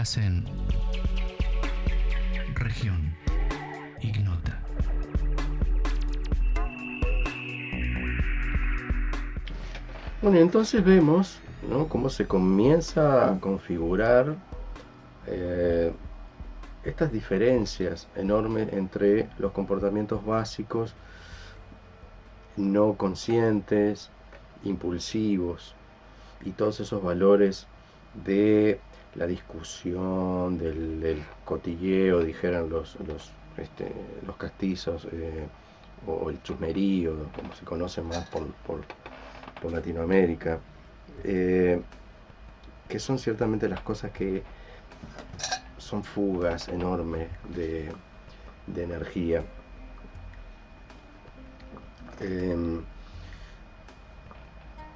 En región ignota. Bueno, entonces vemos ¿no? cómo se comienza a configurar eh, estas diferencias enormes entre los comportamientos básicos, no conscientes, impulsivos, y todos esos valores de la discusión, del, cotilleo, dijeran los, los, este, los castizos, eh, o el chusmerío, como se conoce más por, por, Latinoamérica, eh, que son ciertamente las cosas que son fugas enormes de, energía. Em,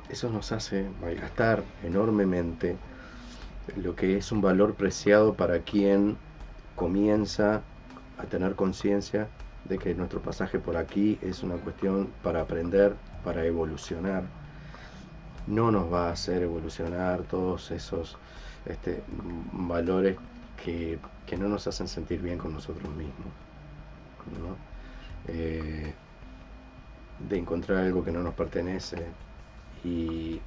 eso nos hace malgastar enormemente lo que es un valor preciado para quien comienza a tener conciencia de que nuestro pasaje por aquí es una cuestión para aprender, para evolucionar. No nos va a hacer evolucionar todos esos este, valores que, no nos hacen sentir bien con nosotros mismos. Eh, de encontrar algo que no nos pertenece y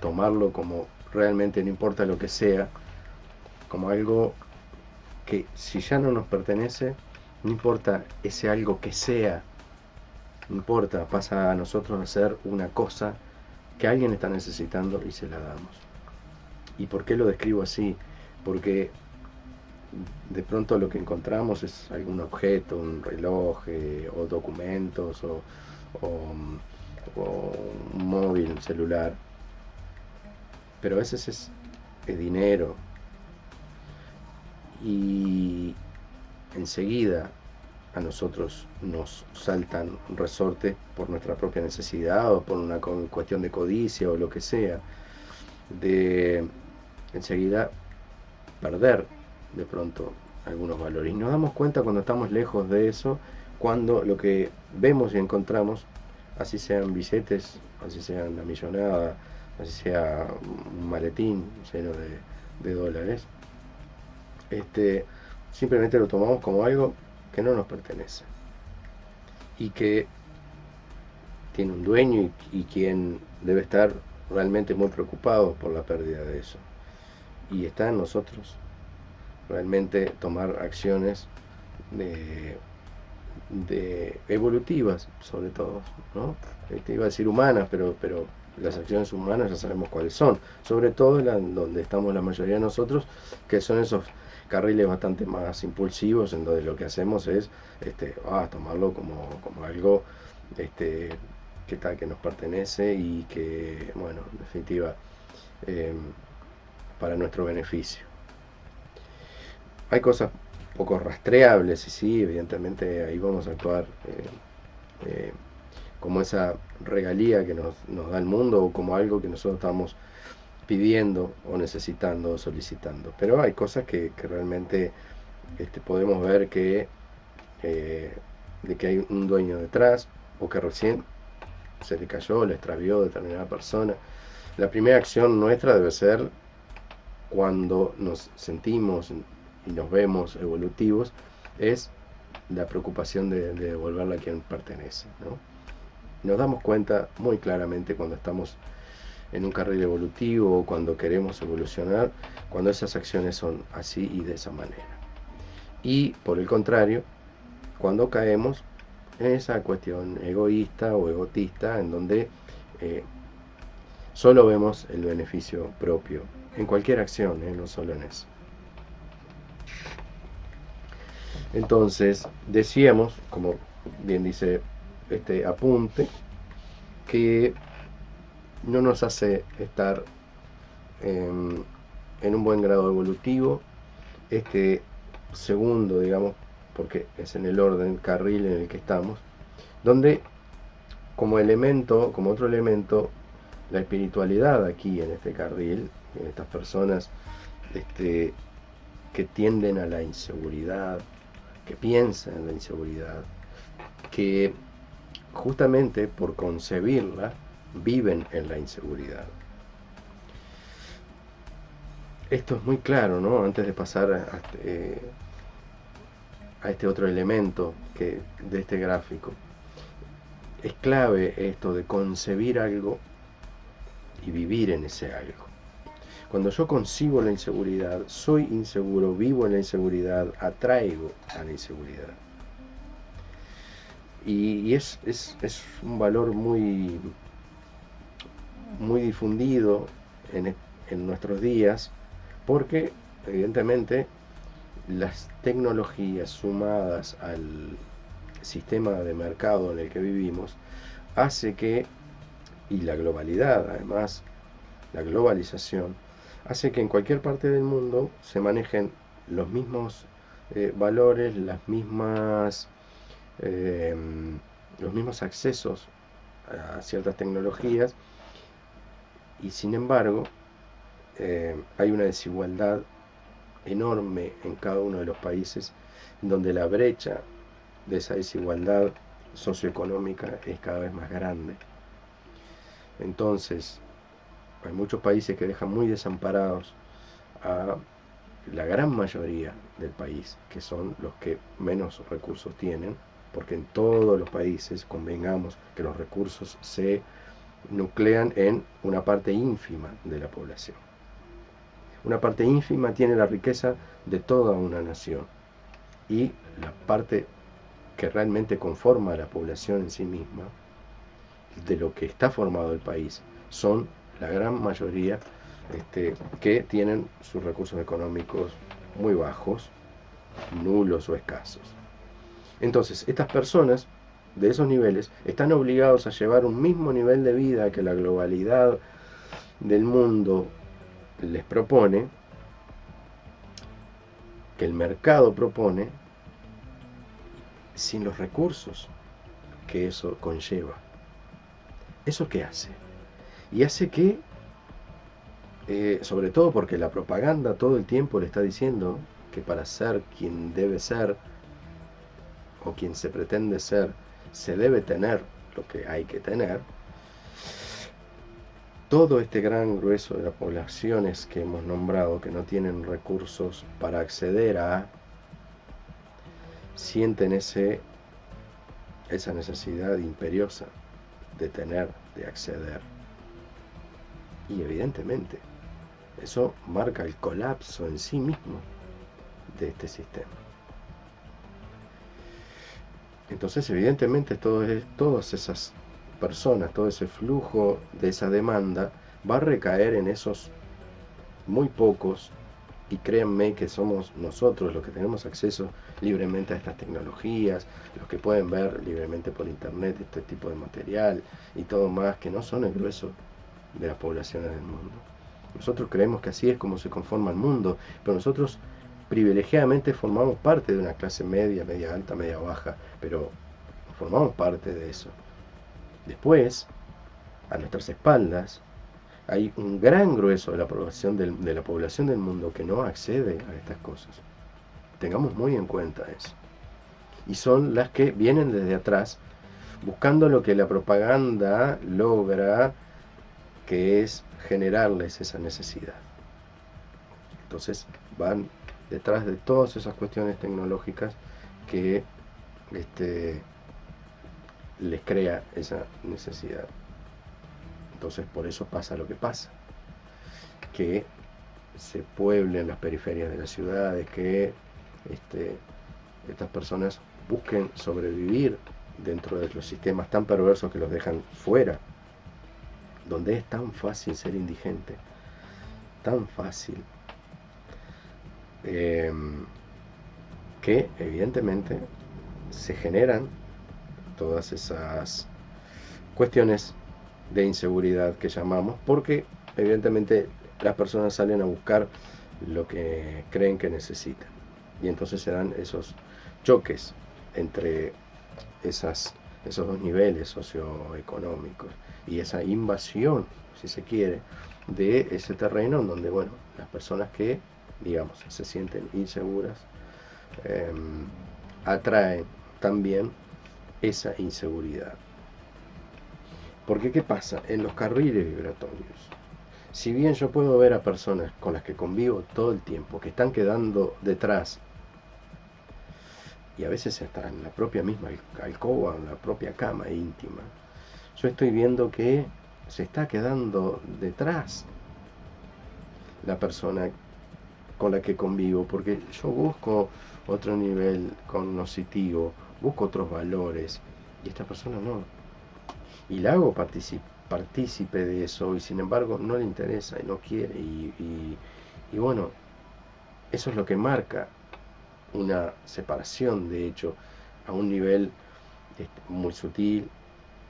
tomarlo como realmente no importa lo que sea, como algo que si ya no nos pertenece, no importa ese algo que sea, no importa, pasa a nosotros a ser una cosa que alguien está necesitando y se la damos. ¿Y por qué lo describo así? Porque de pronto lo que encontramos es algún objeto, un reloj eh, o documentos o, o, un móvil, celular. Pero a veces es, dinero. Y enseguida a nosotros nos saltan resortes por nuestra propia necesidad o por una cuestión de codicia o lo que sea, de enseguida perder de pronto algunos valores. Y nos damos cuenta cuando estamos lejos de eso, cuando lo que vemos y encontramos, así sean billetes, así sean la millonada, así sea un maletín lleno de, de dólares, este, simplemente lo tomamos como algo que no nos pertenece y que tiene un dueño y, quien debe estar realmente muy preocupado por la pérdida de eso. Y está en nosotros realmente tomar acciones de, de evolutivas, sobre todo, ¿no? Este, iba a decir humanas, pero, pero las acciones humanas ya sabemos cuáles son, sobre todo donde estamos la mayoría de nosotros, que son esos carriles bastante más impulsivos en donde lo que hacemos es este, ah, tomarlo como, como algo este, que tal que nos pertenece y que, bueno, en definitiva, em, para nuestro beneficio. Hay cosas poco rastreables y sí, evidentemente ahí vamos a actuar eh, eh, como esa regalía que nos, nos da el mundo o como algo que nosotros estamos pidiendo o necesitando o solicitando. Pero hay cosas que, realmente este, podemos ver que, eh, de que hay un dueño detrás o que recién se le cayó, le extravió determinada persona. La primera acción nuestra debe ser cuando nos sentimos y nos vemos evolutivos, es la preocupación de, devolverla a quien pertenece. Nos damos cuenta muy claramente cuando estamos en un carril evolutivo o cuando queremos evolucionar, cuando esas acciones son así y de esa manera. Y por el contrario, cuando caemos en esa cuestión egoísta o egotista en donde eh, solo vemos el beneficio propio, en cualquier acción, eh, no solo en eso. Entonces, decíamos, como bien dice este apunte, que no nos hace estar en, un buen grado evolutivo. Este segundo, digamos, porque es en el orden carril en el que estamos, donde como elemento, como otro elemento, la espiritualidad aquí en este carril, en estas personas este, que tienden a la inseguridad, que piensan en la inseguridad, que justamente por concebirla, viven en la inseguridad. esto es muy claro, ¿no? Antes de pasar a, este, a este otro elemento que, de este gráfico. Es clave esto de concebir algo y vivir en ese algo. Cuando yo concibo la inseguridad, soy inseguro, vivo en la inseguridad, atraigo a la inseguridad. Y, es, es, un valor muy, muy difundido en, en nuestros días porque evidentemente las tecnologías sumadas al sistema de mercado en el que vivimos hace que, y la globalidad además, la globalización, hace que en cualquier parte del mundo se manejen los mismos eh, valores, las mismas, eh, los mismos accesos a ciertas tecnologías y sin embargo eh, hay una desigualdad enorme en cada uno de los países, donde la brecha de esa desigualdad socioeconómica es cada vez más grande. Entonces, hay muchos países que dejan muy desamparados a la gran mayoría del país, que son los que menos recursos tienen, porque en todos los países convengamos que los recursos se nuclean en una parte ínfima de la población. Una parte ínfima tiene la riqueza de toda una nación y la parte que realmente conforma a la población en sí misma, de lo que está formado el país, son la gran mayoría este, que tienen sus recursos económicos muy bajos, nulos o escasos. Entonces, estas personas de esos niveles están obligados a llevar un mismo nivel de vida que la globalidad del mundo les propone, que el mercado propone, sin los recursos que eso conlleva. ¿Eso qué hace? Y hace que, eh, sobre todo porque la propaganda todo el tiempo le está diciendo que para ser quien debe ser, o quien se pretende ser, se debe tener lo que hay que tener, todo este gran grueso de las poblaciones que hemos nombrado que no tienen recursos para acceder a, sienten ese, esa necesidad imperiosa de tener, de acceder. Y evidentemente, eso marca el colapso en sí mismo de este sistema. Entonces, evidentemente, todas esas personas, todo ese flujo de esa demanda va a recaer en esos muy pocos y créanme que somos nosotros los que tenemos acceso libremente a estas tecnologías, los que pueden ver libremente por internet este tipo de material y todo más, que no son el grueso de las poblaciones del mundo. Nosotros creemos que así es como se conforma el mundo, pero nosotros privilegiadamente formamos parte de una clase media, media alta, media baja, pero formamos parte de eso. Después, a nuestras espaldas, hay un gran grueso de la población del, de la población del mundo que no accede a estas cosas. Tengamos muy en cuenta eso. Y son las que vienen desde atrás, buscando lo que la propaganda logra, que es generarles esa necesidad. Entonces van detrás de todas esas cuestiones tecnológicas que este, les crea esa necesidad. Entonces por eso pasa lo que pasa, que se pueblen las periferias de las ciudades, que este, estas personas busquen sobrevivir dentro de los sistemas tan perversos que los dejan fuera, donde es tan fácil ser indigente, tan fácil, em, que evidentemente se generan todas esas cuestiones de inseguridad que llamamos, porque evidentemente las personas salen a buscar lo que creen que necesitan. Y entonces se dan esos choques entre esas, esos dos niveles socioeconómicos y esa invasión, si se quiere, de ese terreno en donde, bueno, las personas que, digamos, se sienten inseguras, em, atraen también esa inseguridad. Porque ¿qué pasa? En los carriles vibratorios, si bien yo puedo ver a personas con las que convivo todo el tiempo, que están quedando detrás, y a veces hasta en la propia misma alcoba, en la propia cama íntima, yo estoy viendo que se está quedando detrás la persona con la que convivo, porque yo busco otro nivel cognoscitivo, busco otros valores, y esta persona no. Y la hago partícipe de eso, y sin embargo no le interesa y no quiere, y, bueno, eso es lo que marca una separación, de hecho, a un nivel este, muy sutil,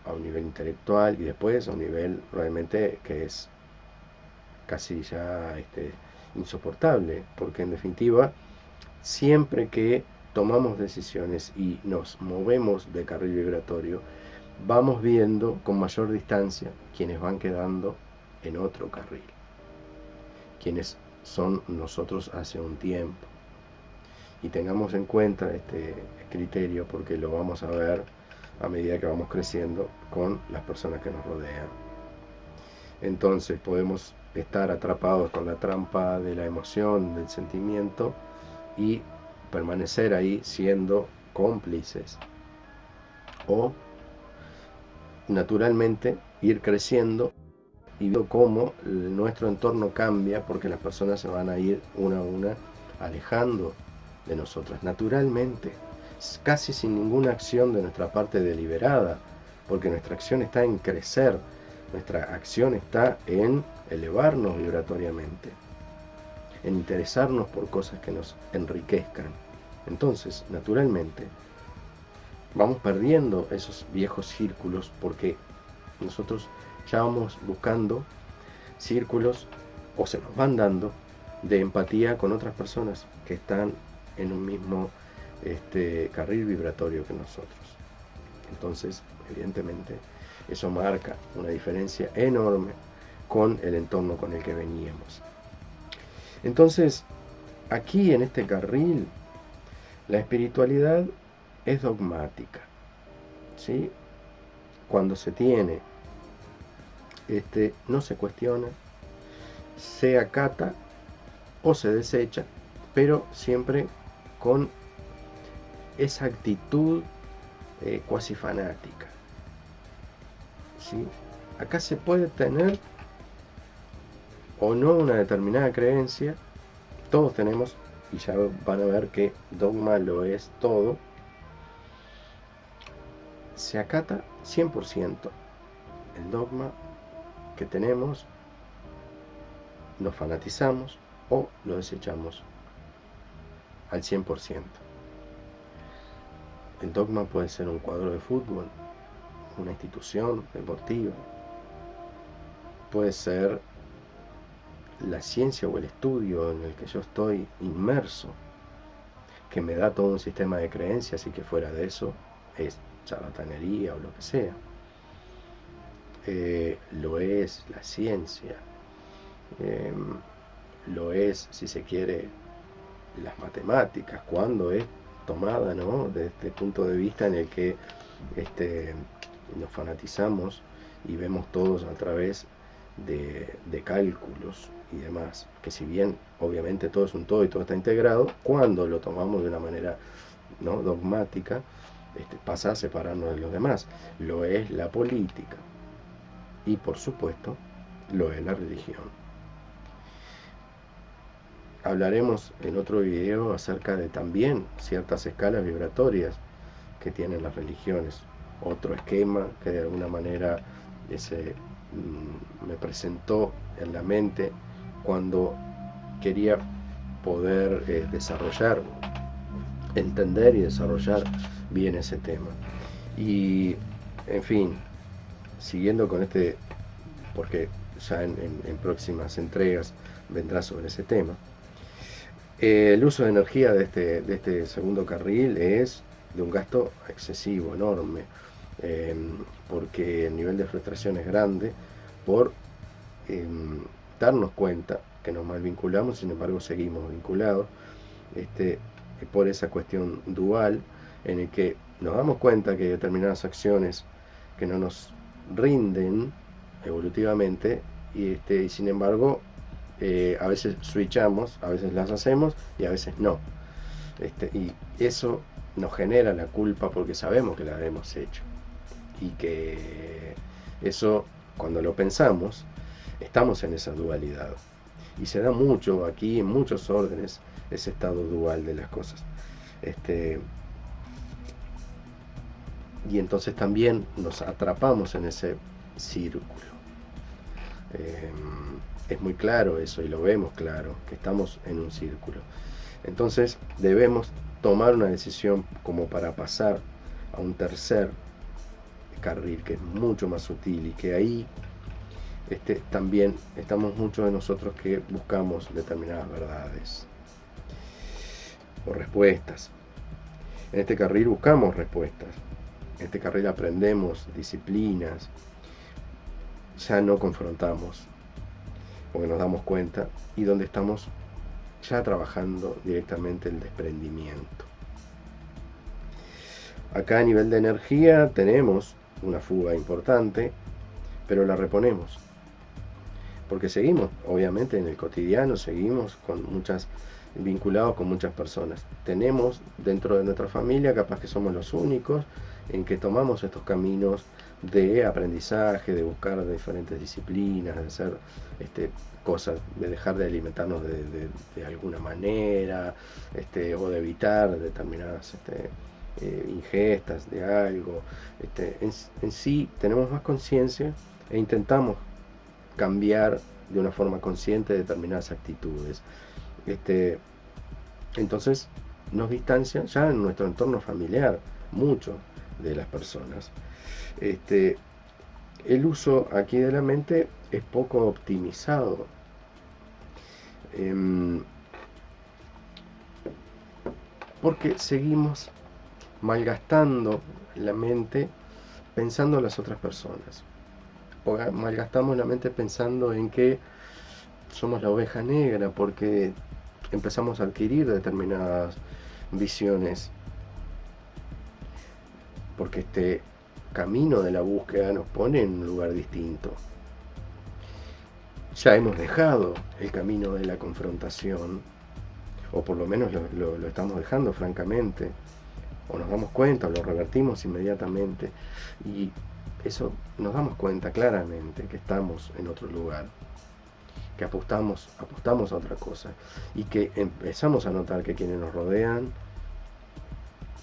a un nivel intelectual y después a un nivel realmente que es casi ya este, insoportable, porque en definitiva, siempre que tomamos decisiones y nos movemos de carril vibratorio, vamos viendo con mayor distancia quienes van quedando en otro carril, quienes son nosotros hace un tiempo. Y tengamos en cuenta este criterio porque lo vamos a ver a medida que vamos creciendo con las personas que nos rodean. Entonces podemos estar atrapados con la trampa de la emoción, del sentimiento y permanecer ahí siendo cómplices. O naturalmente ir creciendo y viendo cómo nuestro entorno cambia porque las personas se van a ir una a una alejando de nosotras, naturalmente, casi sin ninguna acción de nuestra parte deliberada, porque nuestra acción está en crecer, nuestra acción está en elevarnos vibratoriamente, en interesarnos por cosas que nos enriquezcan. Entonces, naturalmente, vamos perdiendo esos viejos círculos porque nosotros ya vamos buscando círculos o se nos van dando de empatía con otras personas que están en un mismo este, carril vibratorio que nosotros. Entonces, evidentemente, eso marca una diferencia enorme con el entorno con el que veníamos. Entonces, aquí en este carril, la espiritualidad es dogmática. ¿sí? Cuando se tiene, este, no se cuestiona, se acata o se desecha, pero siempre con esa actitud eh, cuasi fanática. Acá se puede tener o no una determinada creencia, todos tenemos, y ya van a ver que dogma lo es todo, se acata 100% el dogma que tenemos, nos fanatizamos o lo desechamos al 100%. El dogma puede ser un cuadro de fútbol, una institución deportiva, puede ser la ciencia o el estudio en el que yo estoy inmerso, que me da todo un sistema de creencias y que fuera de eso es charlatanería o lo que sea. Eh, lo es la ciencia, em, lo es, si se quiere, las matemáticas, cuando es tomada ¿no? desde este punto de vista en el que este, nos fanatizamos y vemos todos a través de, cálculos y demás, que si bien obviamente todo es un todo y todo está integrado, cuando lo tomamos de una manera ¿no? dogmática, este, pasa a separarnos de los demás. Lo es la política y por supuesto lo es la religión. Hablaremos en otro video acerca de también ciertas escalas vibratorias que tienen las religiones. Otro esquema que de alguna manera ese, mm, me presentó en la mente cuando quería poder eh, desarrollar, entender y desarrollar bien ese tema. Y, en fin, siguiendo con este, porque ya en próximas entregas vendrá sobre ese tema, el uso de energía de este, de este segundo carril es de un gasto excesivo, enorme, em, porque el nivel de frustración es grande por em, darnos cuenta que nos mal vinculamos, sin embargo seguimos vinculados, este, por esa cuestión dual en el que nos damos cuenta que determinadas acciones que no nos rinden evolutivamente y, este, y sin embargo eh, a veces switchamos, a veces las hacemos y a veces no. Este, y eso nos genera la culpa porque sabemos que la hemos hecho. Y que eso, cuando lo pensamos, estamos en esa dualidad. Y se da mucho aquí, en muchos órdenes, ese estado dual de las cosas. Este, y entonces también nos atrapamos en ese círculo. Em, es muy claro eso y lo vemos claro, que estamos en un círculo. Entonces debemos tomar una decisión como para pasar a un tercer carril que es mucho más sutil y que ahí este, también estamos muchos de nosotros que buscamos determinadas verdades o respuestas. En este carril buscamos respuestas. En este carril aprendemos disciplinas. Ya no confrontamos porque nos damos cuenta y donde estamos ya trabajando directamente el desprendimiento. Acá a nivel de energía tenemos una fuga importante, pero la reponemos. Porque seguimos, obviamente en el cotidiano, seguimos con muchas vinculados con muchas personas. Tenemos dentro de nuestra familia, capaz que somos los únicos en que tomamos estos caminos de aprendizaje, de buscar diferentes disciplinas, de hacer este, cosas, de dejar de alimentarnos de, alguna manera, este, o de evitar determinadas este, eh, ingestas de algo. Este, en, sí tenemos más conciencia e intentamos cambiar de una forma consciente determinadas actitudes. Este, entonces nos distancian ya en nuestro entorno familiar mucho de las personas. Este, el uso aquí de la mente es poco optimizado. Em, porque seguimos malgastando la mente pensando en las otras personas. O malgastamos la mente pensando en que somos la oveja negra porque empezamos a adquirir determinadas visiones. Porque este camino de la búsqueda nos pone en un lugar distinto. Ya hemos dejado el camino de la confrontación, o por lo menos lo, estamos dejando francamente, o nos damos cuenta, o lo revertimos inmediatamente, y eso nos damos cuenta claramente que estamos en otro lugar que apostamos, apostamos a otra cosa y que empezamos a notar que quienes nos rodean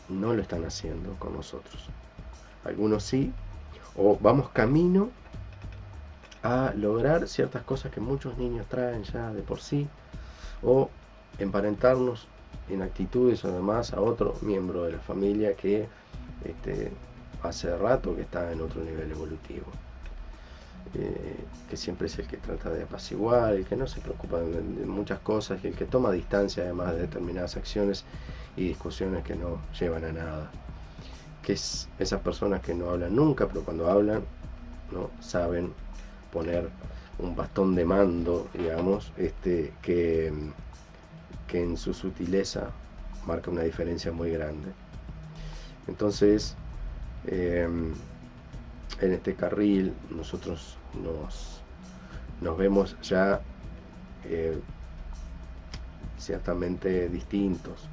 no lo están haciendo con nosotros. Algunos sí, o vamos camino a lograr ciertas cosas que muchos niños traen ya de por sí, o emparentarnos en actitudes o demás a otro miembro de la familia que este, hace rato que está en otro nivel evolutivo. Eh, que siempre es el que trata de apaciguar, el que no se preocupa de, muchas cosas el que toma distancia además de determinadas acciones y discusiones que no llevan a nada. Que es esas personas que no hablan nunca, pero cuando hablan no saben poner un bastón de mando, digamos, este, que, que en su sutileza marca una diferencia muy grande. Entonces, eh, en este carril nosotros nos, nos vemos ya eh, ciertamente distintos,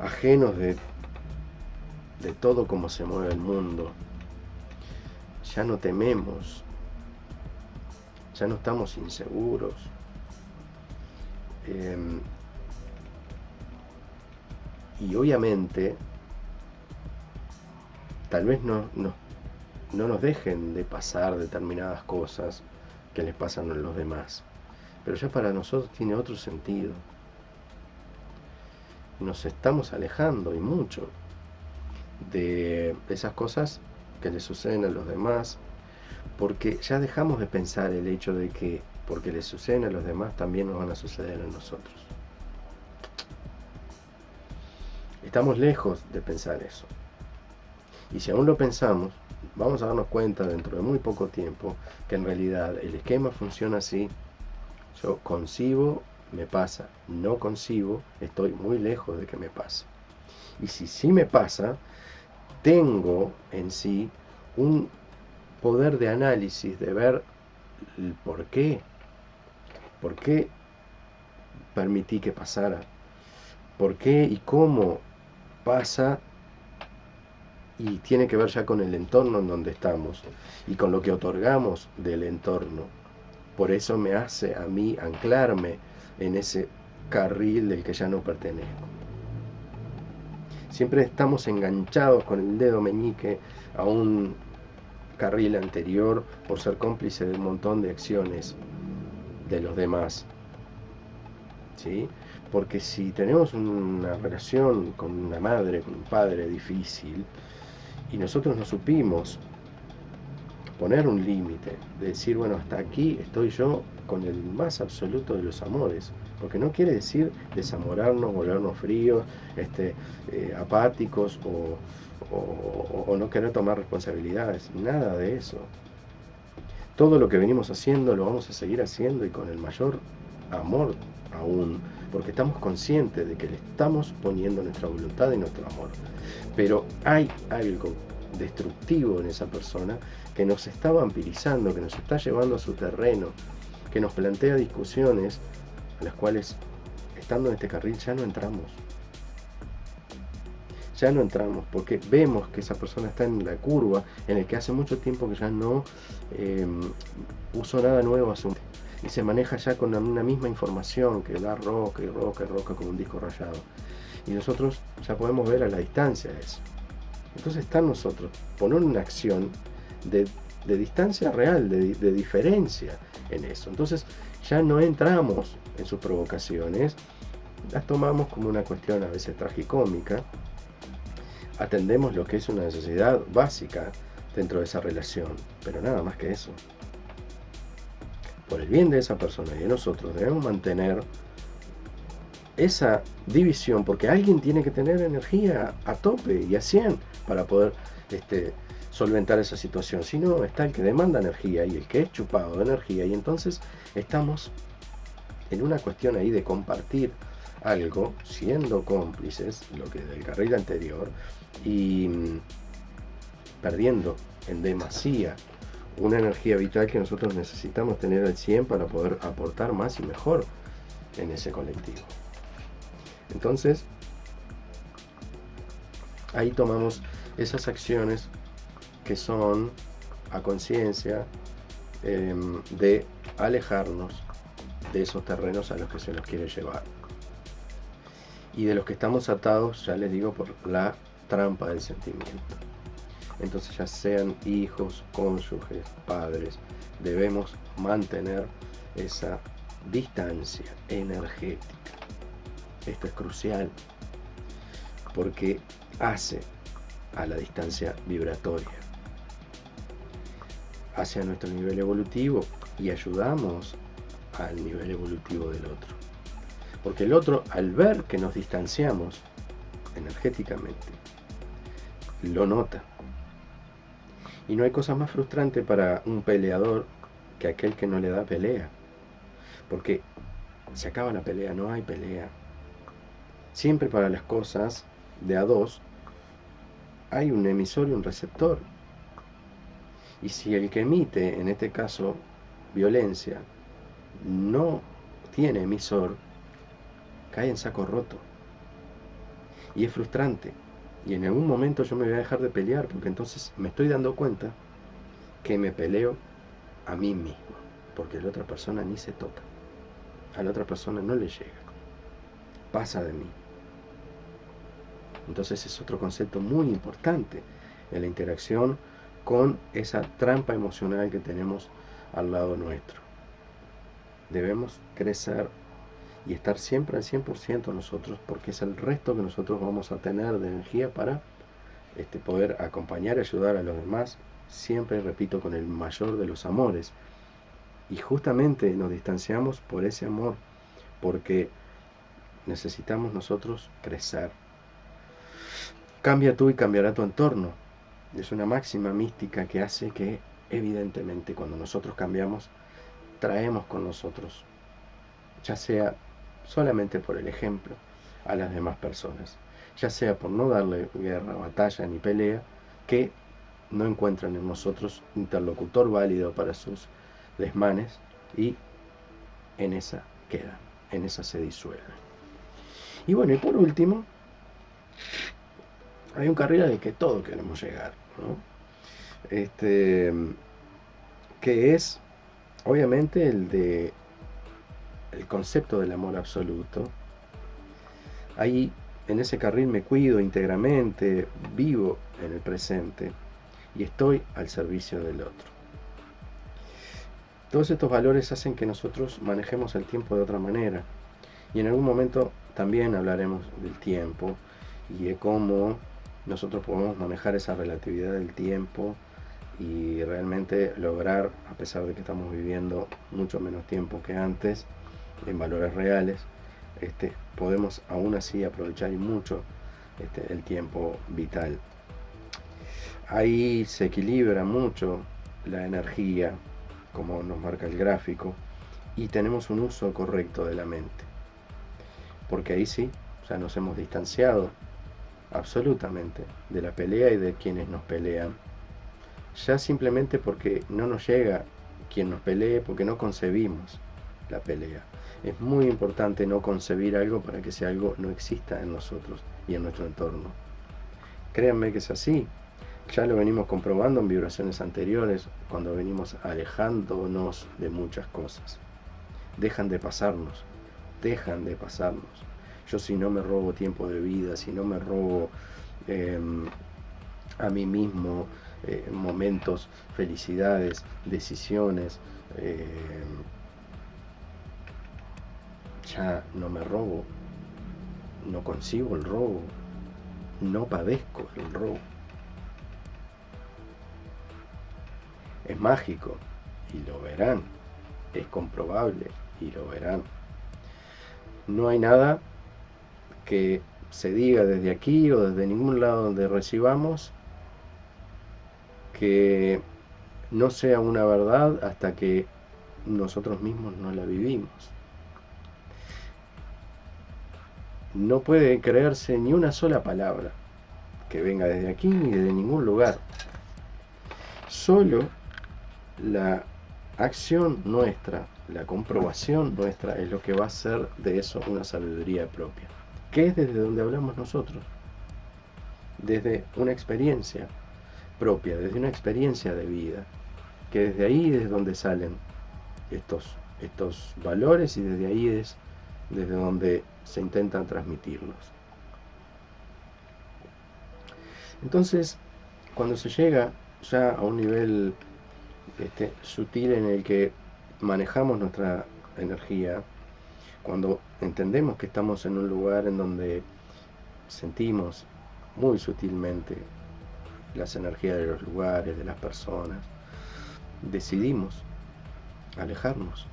ajenos de, de todo como se mueve el mundo. Ya no tememos, ya no estamos inseguros. Em, y obviamente, tal vez no, nos no nos dejen de pasar determinadas cosas que les pasan a los demás. Pero ya para nosotros tiene otro sentido. Nos estamos alejando y mucho de esas cosas que le suceden a los demás, porque ya dejamos de pensar el hecho de que porque le suceden a los demás también nos van a suceder a nosotros. Estamos lejos de pensar eso. Y si aún lo pensamos, vamos a darnos cuenta dentro de muy poco tiempo que en realidad el esquema funciona así. Yo concibo, me pasa. No concibo, estoy muy lejos de que me pase. Y si sí me pasa, tengo en sí un poder de análisis, de ver el por qué, por qué permití que pasara, por qué y cómo pasa y tiene que ver ya con el entorno en donde estamos y con lo que otorgamos del entorno. Por eso me hace a mí anclarme en ese carril del que ya no pertenezco. Siempre estamos enganchados con el dedo meñique a un carril anterior por ser cómplice de un montón de acciones de los demás. ¿Sí? Porque si tenemos una relación con una madre, con un padre difícil, y nosotros no supimos poner un límite, de decir, bueno, hasta aquí estoy yo con el más absoluto de los amores, porque no quiere decir desamorarnos, volvernos fríos, este, eh, apáticos o, o no querer tomar responsabilidades, nada de eso. Todo lo que venimos haciendo lo vamos a seguir haciendo y con el mayor amor aún, porque estamos conscientes de que le estamos poniendo nuestra voluntad y nuestro amor. Pero hay algo destructivo en esa persona que nos está vampirizando, que nos está llevando a su terreno, que nos plantea discusiones a las cuales, estando en este carril, ya no entramos. Ya no entramos porque vemos que esa persona está en la curva en el que hace mucho tiempo que ya no eh, usó nada nuevo a su y se maneja ya con una misma información que da roca y roca y roca como un disco rayado. Y nosotros ya podemos ver a la distancia eso. Entonces está nosotros poner una acción de, distancia real, de, de diferencia en eso. Entonces ya no entramos en sus provocaciones, las tomamos como una cuestión a veces tragicómica, atendemos lo que es una necesidad básica dentro de esa relación, pero nada más que eso. Por el bien de esa persona y de nosotros, debemos mantener esa división, porque alguien tiene que tener energía a tope y a 100 para poder este, solventar esa situación. Si no, está el que demanda energía y el que es chupado de energía, y entonces estamos en una cuestión ahí de compartir algo, siendo cómplices, lo que del carril anterior, y mm, perdiendo en demasía una energía vital que nosotros necesitamos tener al 100 para poder aportar más y mejor en ese colectivo. Entonces, ahí tomamos esas acciones que son a conciencia em, de alejarnos de esos terrenos a los que se nos quiere llevar. Y de los que estamos atados, ya les digo, por la trampa del sentimiento entonces ya sean hijos, cónyuges, padres, debemos mantener esa distancia energética. Esto es crucial porque hace a la distancia vibratoria, hacia nuestro nivel evolutivo y ayudamos al nivel evolutivo del otro. Porque el otro, al ver que nos distanciamos energéticamente, lo nota y no hay cosa más frustrante para un peleador que aquel que no le da pelea. Porque se acaba la pelea, no hay pelea. Siempre para las cosas de a dos hay un emisor y un receptor. Y si el que emite, en este caso, violencia, no tiene emisor, cae en saco roto. Y es frustrante. Y en algún momento yo me voy a dejar de pelear, porque entonces me estoy dando cuenta que me peleo a mí mismo, porque la otra persona ni se toca. A la otra persona no le llega. Pasa de mí. Entonces es otro concepto muy importante en la interacción con esa trampa emocional que tenemos al lado nuestro. Debemos crecer y estar siempre al 100% nosotros, porque es el resto que nosotros vamos a tener de energía para este, poder acompañar y ayudar a los demás, siempre, repito, con el mayor de los amores. Y justamente nos distanciamos por ese amor, porque necesitamos nosotros crecer. Cambia tú y cambiará tu entorno. Es una máxima mística que hace que, evidentemente, cuando nosotros cambiamos, traemos con nosotros, ya sea solamente por el ejemplo a las demás personas, ya sea por no darle guerra, batalla ni pelea, que no encuentran en nosotros interlocutor válido para sus desmanes y en esa quedan, en esa se disuelven. Y bueno, y por último, hay un carril al que todos queremos llegar, ¿no? Este, que es obviamente el de el concepto del amor absoluto. Ahí en ese carril me cuido íntegramente, vivo en el presente y estoy al servicio del otro. Todos estos valores hacen que nosotros manejemos el tiempo de otra manera. Y en algún momento también hablaremos del tiempo y de cómo nosotros podemos manejar esa relatividad del tiempo y realmente lograr, a pesar de que estamos viviendo mucho menos tiempo que antes, en valores reales, este, podemos aún así aprovechar mucho este, el tiempo vital. Ahí se equilibra mucho la energía, como nos marca el gráfico, y tenemos un uso correcto de la mente. Porque ahí sí, ya nos hemos distanciado absolutamente de la pelea y de quienes nos pelean. Ya simplemente porque no nos llega quien nos pelee, porque no concebimos la pelea. Es muy importante no concebir algo para que ese algo no exista en nosotros y en nuestro entorno. Créanme que es así. Ya lo venimos comprobando en vibraciones anteriores, cuando venimos alejándonos de muchas cosas. Dejan de pasarnos, dejan de pasarnos. Yo si no me robo tiempo de vida, si no me robo em, a mí mismo eh, momentos, felicidades, decisiones, em, ya no me robo, no concibo el robo, no padezco el robo. Es mágico y lo verán. Es comprobable y lo verán. No hay nada que se diga desde aquí o desde ningún lado donde recibamos que no sea una verdad hasta que nosotros mismos no la vivimos. No puede creerse ni una sola palabra que venga desde aquí ni de ningún lugar. Solo la acción nuestra, la comprobación nuestra es lo que va a hacer de eso una sabiduría propia. ¿Qué es desde donde hablamos nosotros? Desde una experiencia propia, desde una experiencia de vida, que desde ahí es donde salen estos, estos valores y desde ahí es desde donde se intentan transmitirlos. Entonces, cuando se llega ya a un nivel este, sutil en el que manejamos nuestra energía, cuando entendemos que estamos en un lugar en donde sentimos muy sutilmente las energías de los lugares, de las personas, decidimos alejarnos.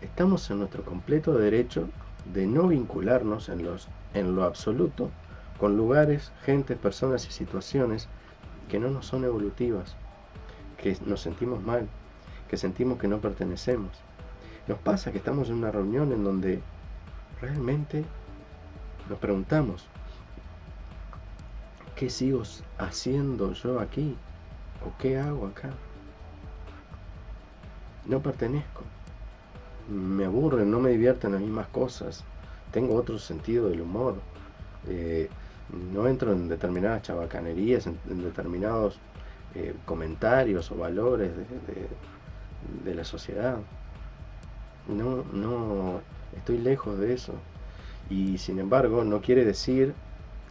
Estamos en nuestro completo derecho de no vincularnos en, los, en lo absoluto con lugares, gente, personas y situaciones que no nos son evolutivas que nos sentimos mal, que sentimos que no pertenecemos. Nos pasa que estamos en una reunión en donde realmente nos preguntamos, ¿qué sigo haciendo yo aquí? ¿O qué hago acá? No pertenezco. Me aburren, no me divierten las mismas cosas. Tengo otro sentido del humor. Eh, no entro en determinadas chabacanerías, en determinados eh, comentarios o valores de, la sociedad. No, no, estoy lejos de eso. Y sin embargo, no quiere decir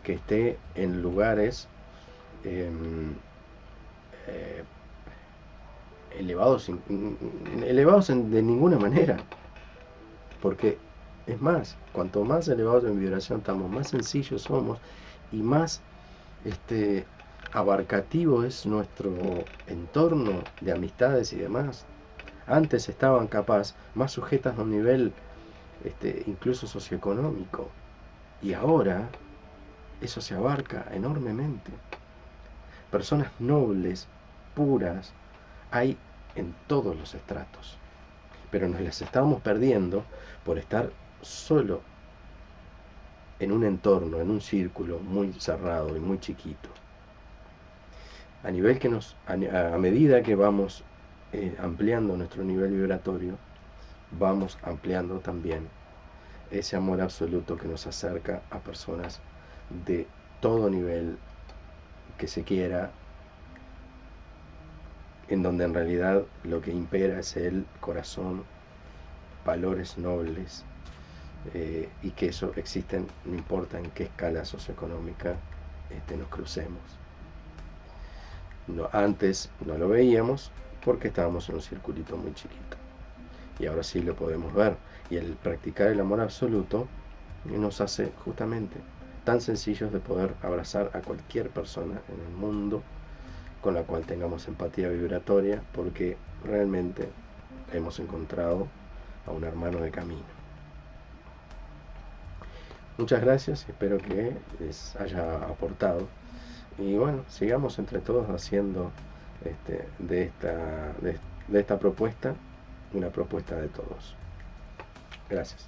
que esté en lugares em, eh, elevados, elevados de ninguna manera. Porque es más, cuanto más elevados en vibración estamos, más sencillos somos y más este, abarcativo es nuestro entorno de amistades y demás. Antes estaban capaz más sujetas a un nivel este, incluso socioeconómico. Y ahora eso se abarca enormemente. Personas nobles, puras, hay en todos los estratos. Pero nos las estamos perdiendo por estar solo en un entorno, en un círculo muy cerrado y muy chiquito a nivel que nos, a, medida que vamos eh, ampliando nuestro nivel vibratorio, vamos ampliando también ese amor absoluto que nos acerca a personas de todo nivel que se quiera, en donde en realidad lo que impera es el corazón, valores nobles, eh, y que eso existen, no importa en qué escala socioeconómica este, nos crucemos. No, antes no lo veíamos porque estábamos en un circulito muy chiquito. Y ahora sí lo podemos ver. Y el practicar el amor absoluto nos hace justamente tan sencillos de poder abrazar a cualquier persona en el mundo con la cual tengamos empatía vibratoria porque realmente hemos encontrado a un hermano de camino. Muchas gracias, espero que les haya aportado. Y bueno, sigamos entre todos haciendo este, de, esta, de esta propuesta una propuesta de todos. Gracias.